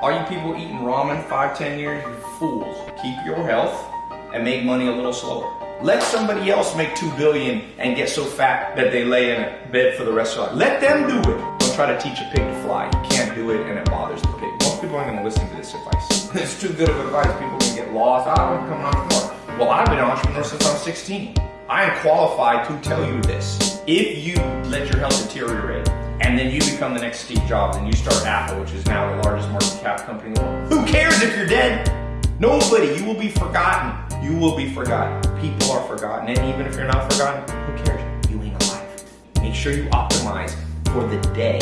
All you people eating ramen five, ten years, you're fools. Keep your health and make money a little slower. Let somebody else make two billion and get so fat that they lay in a bed for the rest of their life. Let them do it. Don't try to teach a pig to fly. You can't do it and it bothers the pig. Most people aren't gonna listen to this advice. it's too good of advice. People can get lost. I'm becoming an entrepreneur. Well, I've been an entrepreneur since I was 16. I am qualified to tell you this. If you let your health deteriorate and then you become the next Steve Jobs and you start Apple, which is now the largest market cap company in the world, who cares if you're dead? Nobody. You will be forgotten. You will be forgotten. People are forgotten. And even if you're not forgotten, who cares? You ain't alive. Make sure you optimize for the day